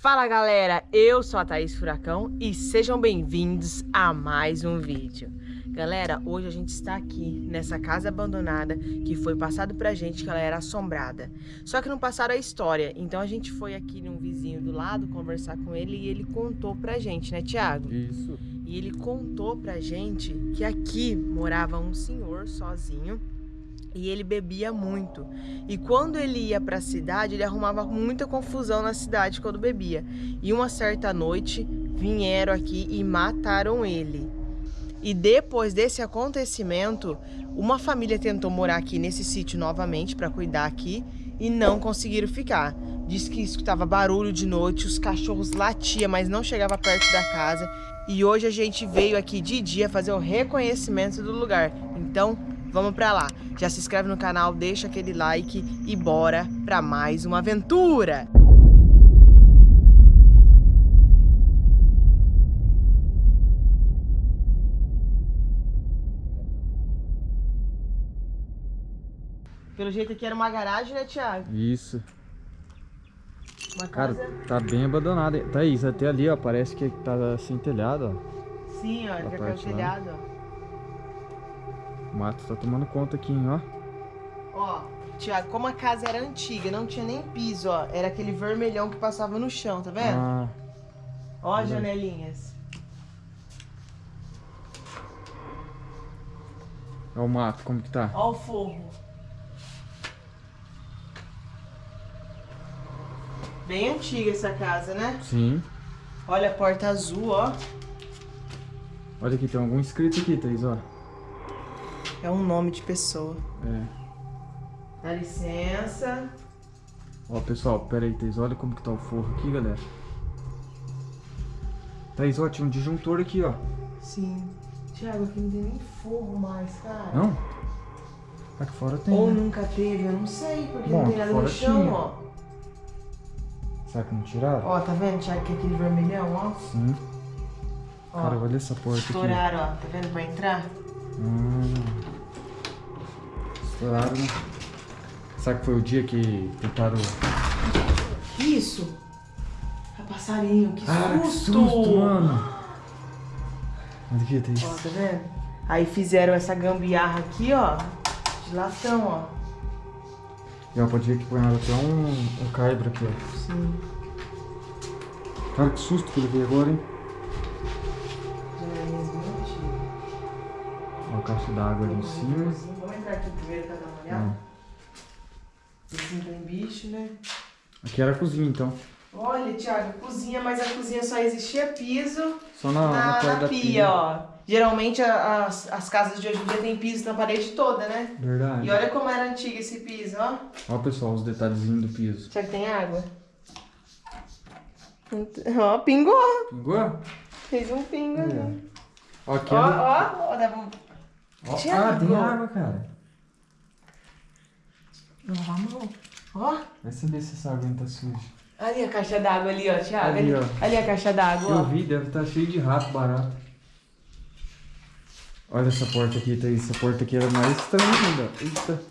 Fala galera, eu sou a Thaís Furacão e sejam bem-vindos a mais um vídeo. Galera, hoje a gente está aqui nessa casa abandonada que foi passado pra gente que ela era assombrada. Só que não passaram a história, então a gente foi aqui num vizinho do lado conversar com ele e ele contou pra gente, né Tiago? Isso. E ele contou pra gente que aqui morava um senhor sozinho e ele bebia muito. E quando ele ia para a cidade, ele arrumava muita confusão na cidade quando bebia. E uma certa noite vieram aqui e mataram ele. E depois desse acontecimento, uma família tentou morar aqui nesse sítio novamente para cuidar aqui e não conseguiram ficar. Diz que escutava barulho de noite, os cachorros latiam, mas não chegava perto da casa. E hoje a gente veio aqui de dia fazer o reconhecimento do lugar. Então, Vamos pra lá. Já se inscreve no canal, deixa aquele like e bora pra mais uma aventura! Pelo jeito aqui era uma garagem, né, Thiago? Isso. Uma casa... Cara, tá bem abandonada. Thaís, até ali, ó, parece que tá sem telhado, ó. Sim, ó, ele tá telhado, ó. O mato tá tomando conta aqui, hein, ó. Ó, Tiago, como a casa era antiga, não tinha nem piso, ó. Era aquele vermelhão que passava no chão, tá vendo? Ah. Ó as janelinhas. Ó o mato, como que tá? Ó o forro. Bem antiga essa casa, né? Sim. Olha a porta azul, ó. Olha aqui, tem algum escrito aqui, Thaís, ó. É um nome de pessoa. É. Dá licença. Ó, pessoal, pera aí, Thaís. Olha como que tá o forro aqui, galera. Thaís, ó, tinha um disjuntor aqui, ó. Sim. Tiago, aqui não tem nem forro mais, cara. Não? Aqui fora tem. Ou né? nunca teve, eu não sei, porque Bom, não tem nada no chão, tinha. ó. Será que não tiraram? Ó, tá vendo, Tiago, que é aquele vermelhão, ó? Sim. Ó, Cara, olha essa porta estouraram, aqui. Estouraram, ó. Tá vendo pra entrar? Hum. Claro, né? Será que foi o dia que tentaram... Isso? É passarinho, que ah, susto! que susto, mano! Onde que tem isso? Ó, tá vendo? Aí fizeram essa gambiarra aqui, ó, de latão, ó. E ó, pode ver que põe até um, um caibro aqui, ó. Sim. Cara, que susto que ele veio agora, hein? Uma caixa d'água ali em cima entrar aqui primeiro pra dar uma olhada? Esse não tem bicho, né? Aqui era a cozinha, então. Olha, Thiago, cozinha, mas a cozinha só existia piso só na, na, na, na pia, pia, ó. Geralmente as, as casas de hoje em dia tem piso na parede toda, né? Verdade. E olha como era antigo esse piso, ó. Ó, pessoal, os detalhezinhos do piso. Será que tem água? Ó, pingou. Pingou? Fez um pingo é. Ó, aqui ó, ó, ó, dá um... ó, Ah, tem água, cara. Lavar a mão. Ó. Vai saber se essa água tá suja. Ali a caixa d'água ali, ó, Thiago. Ali, ali, ó. ali a caixa d'água, Eu vi, deve estar tá cheio de rato barato. Olha essa porta aqui, Thaís. Essa porta aqui era mais estranha ainda. Eita.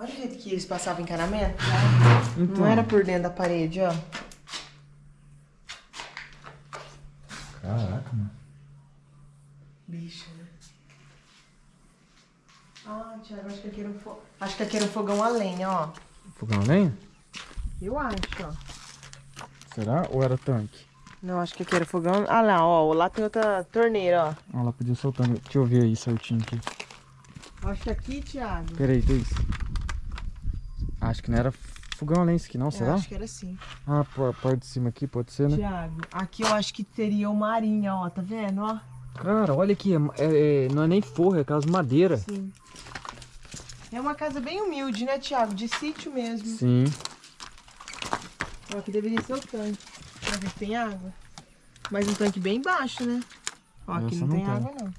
Olha o jeito que eles passavam encanamento. Né? Então. Não era por dentro da parede, ó. Caraca, mano. Bicho? Ah, Thiago, acho que aqui era um, fo... acho que aqui era um fogão a lenha, ó. Fogão a lenha? Eu acho, ó. Será? Ou era tanque? Não, acho que aqui era fogão... Ah lá, ó. Lá tem outra torneira, ó. Ah, lá podia soltar. Deixa eu ver aí certinho aqui. Acho que aqui, Thiago... Peraí, Thaís. Acho que não era fogão a lenha isso aqui, não? Será? Eu acho que era sim. Ah, a parte de cima aqui pode ser, né? Thiago, aqui eu acho que teria uma arinha, ó. Tá vendo, ó? Cara, olha aqui, é, é, não é nem forro, é aquelas madeiras. Sim. É uma casa bem humilde, né, Thiago? De sítio mesmo. Sim. Ó, aqui deveria ser o tanque. Pra ver se tem água. Mas um tanque bem baixo, né? Ó, aqui não, não tem, tem água, não.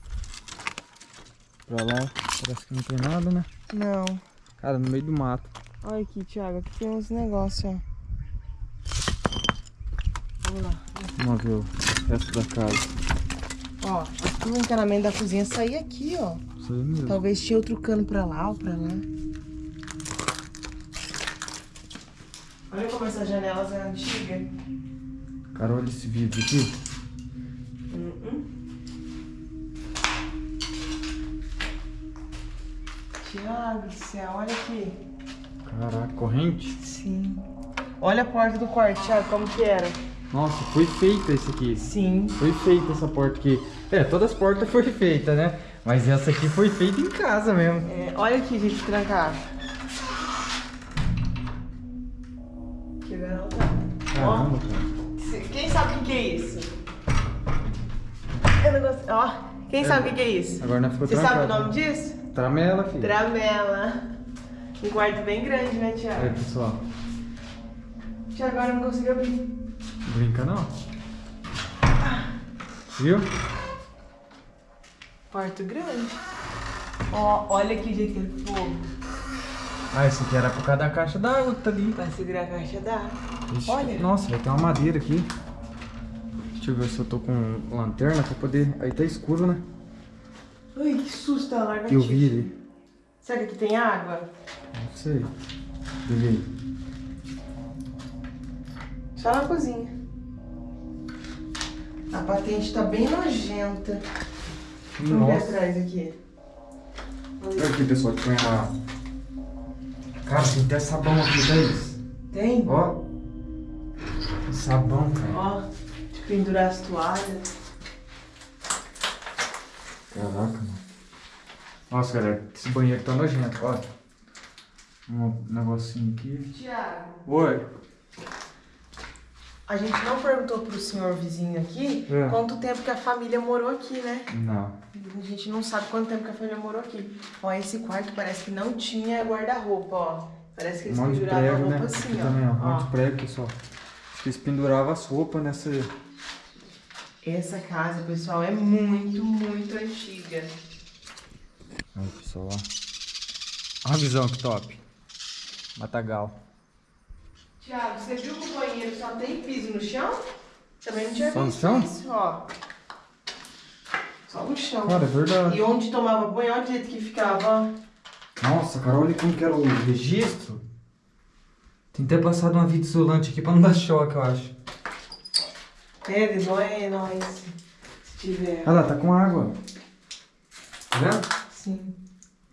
Pra lá, parece que não tem nada, né? Não. Cara, no meio do mato. Olha aqui, Thiago. Aqui tem uns negócios, ó. Vamos lá. Vamos ver o resto da casa. Ó, aqui o encanamento da cozinha saía aqui, ó. Isso aí mesmo. Talvez tinha outro cano pra lá ou pra lá. Olha como essa janela é antiga. Cara, olha esse vidro aqui. Uh Tiago do céu, olha aqui. Caraca, corrente? Sim. Olha a porta do quarto, Thiago, como que era. Nossa, foi feita esse aqui. Sim. Foi feita essa porta aqui. É, todas as portas foi feita, né? Mas essa aqui foi feita em casa mesmo. É, olha aqui, gente, trancar. Que garota. Caramba, cara. Quem sabe o que, que é isso? Eu não gosto. Ó, quem sabe o que, que é isso? Agora não ficou Você sabe o trancado. nome disso? Tramela, filho. Tramela. Um quarto bem grande, né, É, Thiago? pessoal. Thiago, agora eu não consigo abrir. Brinca não. Viu? Quarto grande. Ó, olha aqui, gente, aquele fogo. Ah, esse aqui era por causa da caixa d'água que tá ali. Vai segurar a caixa d'água. Olha. Nossa, vai ter uma madeira aqui. Deixa eu ver se eu tô com lanterna pra poder... Aí tá escuro, né? Ai, que susto, ela larga Que eu vi ali. Será que aqui tem água? Não sei. Deixa eu ver. Só na cozinha. A patente tá bem nojenta. Deixa eu ver atrás aqui. Olha aqui, pessoal, que põe uma... Cara, tem até sabão aqui, tá isso? Tem? Ó. Sabão, cara. Ó, de pendurar as toalhas. Caraca, mano. Nossa, galera, esse banheiro tá nojento, ó. Um negocinho aqui. Tiago, Oi. A gente não perguntou pro senhor vizinho aqui É. quanto tempo que a família morou aqui, né? Não. A gente não sabe quanto tempo que a família morou aqui. Ó, esse quarto parece que não tinha guarda-roupa, ó. Parece que Um eles de penduravam a prego, né? roupa Aqui assim, ó. também, ó. Um monte ó. de prego, pessoal. Acho que eles penduravam as roupas nessa... Essa casa, pessoal, é muito, muito antiga. Aí, pessoal, ó. Olha a visão que top. Matagal. Tiago, você viu que o banheiro só tem piso no chão? Também não tinha Só no visto chão? isso, ó. Só no chão. Cara, é verdade. E onde tomava banho, olha o jeito que ficava, ó. Nossa, cara, olha como que era o registro. Tem até passado uma fita isolante aqui pra não dar choque, eu acho. É, não é nóis. Se tiver. Olha lá, tá com água. Tá vendo? Sim.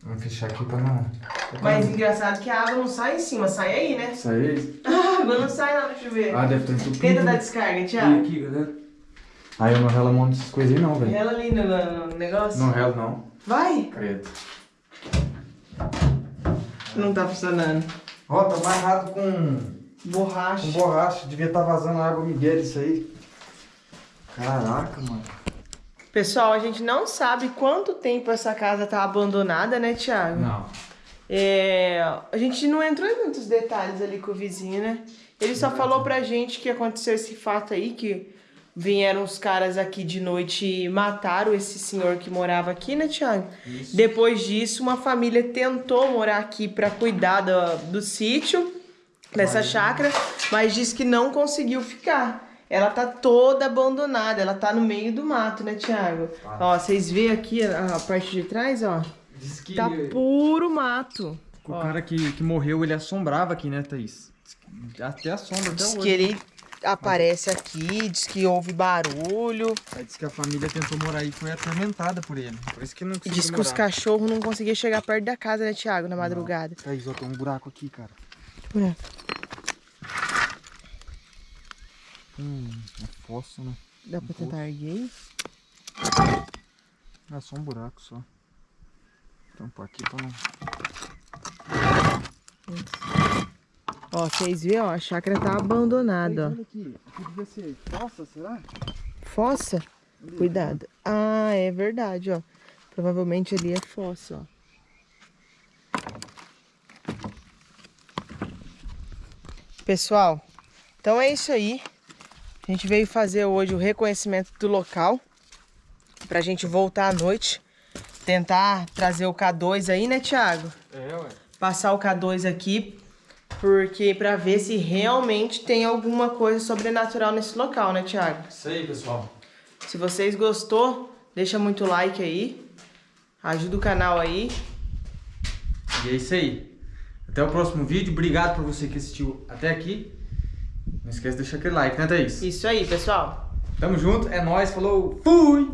Vamos fechar aqui pra não... Mas engraçado que a água não sai em cima, sai aí, né? Isso aí? A água não sai lá no chuveiro. Ah, deve estar entupido. Tenta dar né? descarga, E Thiago. aqui, galera. Aí eu não relo mão dessas coisas aí não, velho. Ela ali no, no- no negócio. Não relo não. Vai! Credo. Não tá funcionando. Ó, tá amarrado com, Borracha. com borracha. Devia estar vazando água Miguel isso aí. Caraca, mano. Pessoal, a gente não sabe quanto tempo essa casa tá abandonada, né, Thiago? Não. É, a gente não entrou em muitos detalhes ali com o vizinho, né? Ele só falou pra gente que aconteceu esse fato aí, que vieram os caras aqui de noite e mataram esse senhor que morava aqui, né, Thiago? Isso. Depois disso, uma família tentou morar aqui pra cuidar do, do sítio, dessa chácara, mas disse que não conseguiu ficar. Ela tá toda abandonada, ela tá no meio do mato, né, Thiago? Tá. Ó, vocês veem aqui a, a parte de trás, ó? Diz que Tá puro mato. o Ó. cara que, que morreu, ele assombrava aqui, né, Thaís? Que Até assombra até Diz hoje. que ele aparece aqui, diz que houve barulho. Aí diz que a família tentou morar aí e foi atormentada por ele. Por isso que não conseguiu diz que os morar. cachorros não conseguiam chegar perto da casa, né, Thiago, na madrugada. Thaís, ó, tem um buraco aqui, cara. Buraco. Hum, é fosso, né? Dá pra tentar erguer? É só um buraco só. Tampar aqui pra não... Ó, vocês ó, a chácara tá abandonada, ó. Olha aqui, aqui devia ser fossa, será? Fossa? Cuidado. Ah, é verdade, ó. Provavelmente ali é fossa, ó. Pessoal, então é isso aí. A gente veio fazer hoje o reconhecimento do local. Pra gente voltar à noite. Tentar trazer o K2 aí, né, Thiago? É, ué. Passar o K2 aqui. Porque pra ver se realmente tem alguma coisa sobrenatural nesse local, né, Thiago? Isso aí, pessoal. Se vocês gostou, deixa muito like aí. Ajuda o canal aí. E é isso aí. Até o próximo vídeo. Obrigado por você que assistiu até aqui. Não esquece de deixar aquele like, né, Thaís? Isso aí, pessoal. Tamo junto, é nóis, falou, fui!